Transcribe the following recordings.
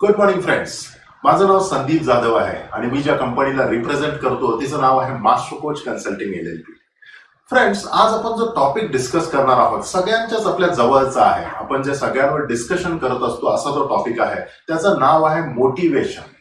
Good morning friends माझं नाव संदीप जाधव आहे आणि मी ज्या कंपनीला रिप्रेझेंट करतो तिचं नाव आहे master coach consulting L L P friends आज आपण जो टॉपिक डिस्कस करणार आहोत सगळ्यांच्याच आपल्या जवळचा आहे. आपण जे सगळ्यांवर डिस्कशन करत असतो असा जो टॉपिक आहे त्याचं नाव आहे मोटिवेशन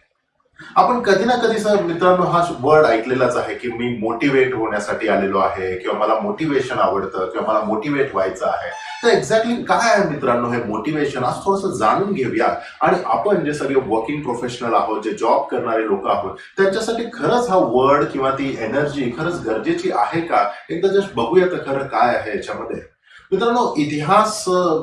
आपण कधी ना कधी सर मित्रांनो हा वर्ड ऐकलेलाच आहे की मी मोटिवेट होण्यासाठी आलेलो आहे किंवा मला मोटिवेशन आवडतं किंवा मला मोटिवेट व्हायचं आहे. तर एक्झॅक्टली काय आहे मित्रांनो हे मोटिवेशन आज थोडंसं जाणून घेऊया. आणि आपण जे सगळे वर्किंग प्रोफेशनल आहोत जे जॉब करणारे लोक आहोत त्यांच्यासाठी खरंच हा वर्ड किंवा ती एनर्जी खरंच गरजेची आहे का? एकदा जस्ट बघूया तर खरं काय आहे याच्यामध्ये. मित्रांनो इतिहास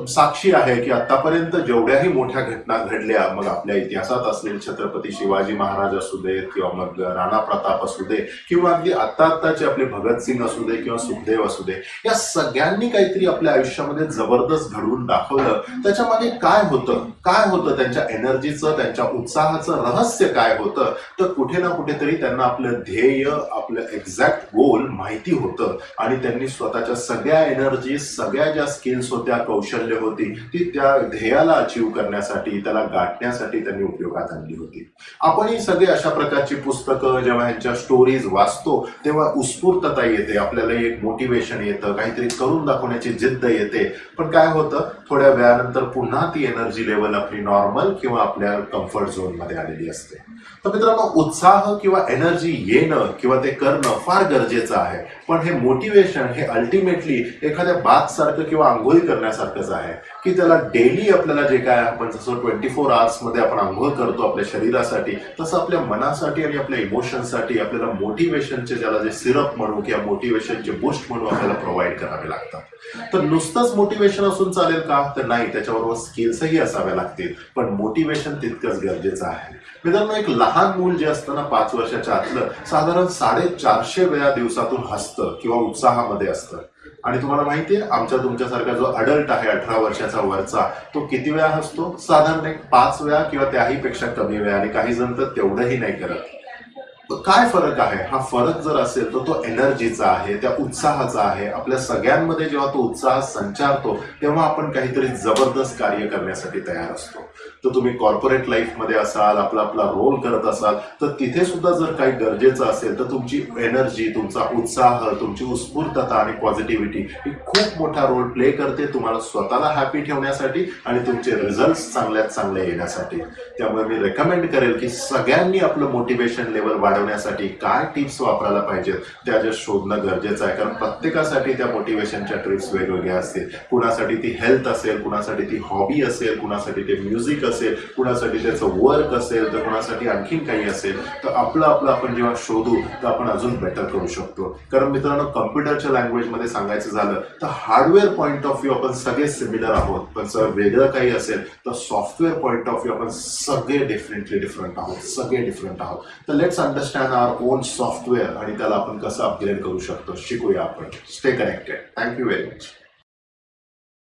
साक्षी आहे की आतापर्यंत जेवढ्याही मोठ्या घटना घडल्या मग आपल्या इतिहासात असलेले छत्रपती शिवाजी महाराज असू देत किंवा मग राणा प्रताप असू दे किंवा अगदी आत्ता आत्ताचे आपले भगतसिंग असू दे किंवा सुखदेव असू दे या सगळ्यांनी काहीतरी आपल्या आयुष्यामध्ये जबरदस्त घडवून दाखवलं. त्याच्यामागे काय होतं? काय होतं? त्यांच्या एनर्जीचं त्यांच्या उत्साहाचं रहस्य काय होतं? तर कुठे ना कुठेतरी त्यांना आपलं ध्येय आपलं एक्झॅक्ट गोल माहिती होतं आणि त्यांनी स्वतःच्या सगळ्या एनर्जी सगळ्या ज्या स्किल्स होत्या कौशल्य होती ती त्या ध्येयाला अचीव करण्यासाठी त्याला गाठण्यासाठी त्यांनी उपयोगात आणली होती. आपणही सगळे अशा प्रकारची पुस्तकं जेव्हा ह्यांच्या स्टोरीज वाचतो तेव्हा उत्स्फूर्तता येते आपल्याला एक मोटिवेशन येतं काहीतरी करून दाखवण्याची जिद्द येते. पण काय होतं थोड्या वेळानंतर पुन्हा ती एनर्जी लेवल आपली नॉर्मल किंवा आपल्या कम्फर्ट झोनमध्ये आलेली असते. तर मित्रांनो उत्साह किंवा एनर्जी येणं किंवा ते करणं फार गरजेचं आहे. पण हे मोटिवेशन हे अल्टिमेटली एखाद्या बाग करण्यासारखं किंवा आंघोळी करण्यासारखंच आहे. की त्याला डेली आपल्याला जे काय आपण जसं ट्वेंटी फोर आवर्समध्ये आपण आंघोळ करतो आपल्या शरीरासाठी तसं आपल्या मनासाठी आणि आपल्या इमोशनसाठी आपल्याला मोटिवेशनचे ज्याला जे सिरप म्हणू किंवा मोटिवेशनचे बूस्ट म्हणू आपल्याला प्रोव्हाइड करावे लागतात. तर नुसतंच मोटिवेशन असून चालेल का? तर नाही त्याच्याबरोबर स्किल्सही असाव्या लागतील. पण मोटिवेशन तितकंच गरजेचं आहे. मित्रांनो एक लहान मूल जे असतं ना पाच वर्षाच्या आतलं साधारण साडेचारशे वेळा दिवसातून हसतं किंवा उत्साहामध्ये असतं. आणि तुम्हाला माहितीये आमच्या तुमच्यासारखा जो अडल्ट आहे अठरा वर्षाचा वरचा. तो किती वेळा हसतो? साधारण एक पाच वेळा किंवा त्याही पेक्षा कमी वेळा. आणि काही जण तर तेवढंही नाही करत. काय फरक आहे? हा फरक जर असेल तर तो एनर्जीचा आहे त्या उत्साहाचा आहे. आपल्या सगळ्यांमध्ये जेव्हा तो उत्साह संचारतो तेव्हा आपण काहीतरी जबरदस्त कार्य करण्यासाठी तयार असतो. तर तुम्ही कॉर्पोरेट लाईफमध्ये असाल आपला आपला रोल करत असाल तर तिथे सुद्धा जर काही गरजेचं असेल तर तुमची एनर्जी तुमचा उत्साह तुमची उत्स्फूर्तता आणि पॉझिटिव्हिटी ही खूप मोठा रोल प्ले करते तुम्हाला स्वतःला हॅपी ठेवण्यासाठी आणि तुमचे रिझल्ट चांगल्यात चांगले येण्यासाठी. त्यामुळे मी रेकमेंड करेल की सगळ्यांनी आपलं मोटिवेशन लेवल वाढवण्यासाठी काय टिप्स वापरायला पाहिजेत त्या ज्या शोधणं गरजेचं आहे. कारण प्रत्येकासाठी त्या मोटिवेशनच्या ट्रिप्स वेगवेगळ्या असतील. कुणासाठी ती हेल्थ असेल कुणासाठी ती हॉबी असेल कुणासाठी ते म्युझिक असेल कुणासाठी त्याचं वर्क असेल तर कुणासाठी आणखीन काही असेल तर आपलं आपलं आपण जेव्हा शोधू तर आपण अजून बेटर करू शकतो. कारण मित्रांनो कम्प्युटरच्या लँग्वेजमध्ये सांगायचं झालं तर हार्डवेअर पॉईंट ऑफ व्ह्यू आपण सगळे सिमिलर आहोत. पण जर वेगळं काही असेल तर सॉफ्टवेअर पॉईंट ऑफ व्ह्यू आपण सगळे डिफरंटली डिफरंट आहोत. सगळे डिफरंट आहोत. तर let's understand our own software आणि त्याला आपण कसं अपग्रेड करू शकतो शिकूया आपण. Stay connected thank you very much